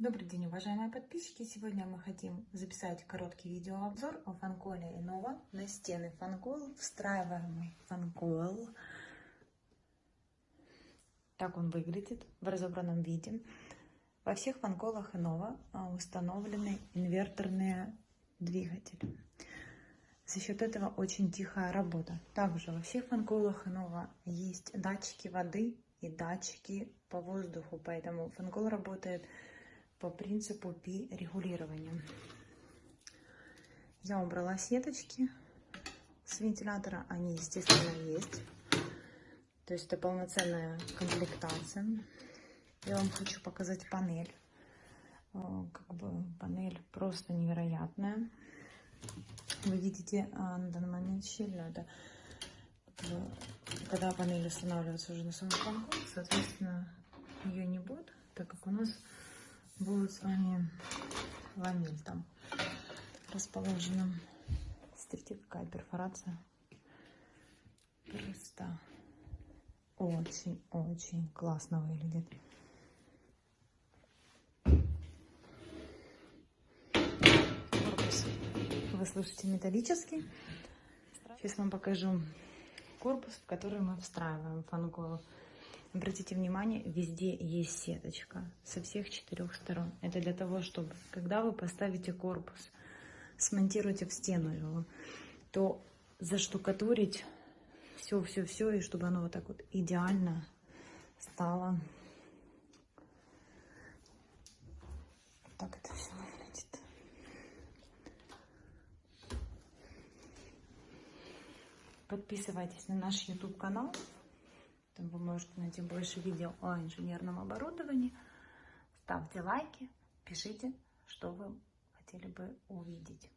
Добрый день, уважаемые подписчики! Сегодня мы хотим записать короткий видеообзор о фанколе Innova на стены фанкол, встраиваемый фанкол. Так он выглядит в разобранном виде. Во всех фанколах Innova а, установлены инверторные двигатели. За счет этого очень тихая работа. Также во всех фанколах Innova есть датчики воды и датчики по воздуху, поэтому фанкол работает по принципу пи регулирования. Я убрала сеточки с вентилятора, они, естественно, есть. То есть это полноценная комплектация. Я вам хочу показать панель. Как бы панель просто невероятная. Вы видите а, на данный момент щель, надо когда панель устанавливается уже на самом конку, соответственно, ее не будет, так как у нас будет с вами ламель там расположена. Смотрите, какая перфорация. Просто очень-очень классно выглядит. Корпус вы слышите металлический. Сейчас вам покажу корпус, в который мы встраиваем фанголу. Обратите внимание, везде есть сеточка со всех четырех сторон. Это для того, чтобы, когда вы поставите корпус, смонтируете в стену его, то заштукатурить все-все-все, и чтобы оно вот так вот идеально стало. Так это все выглядит. Подписывайтесь на наш YouTube канал. Там вы можете найти больше видео о инженерном оборудовании. Ставьте лайки, пишите, что вы хотели бы увидеть.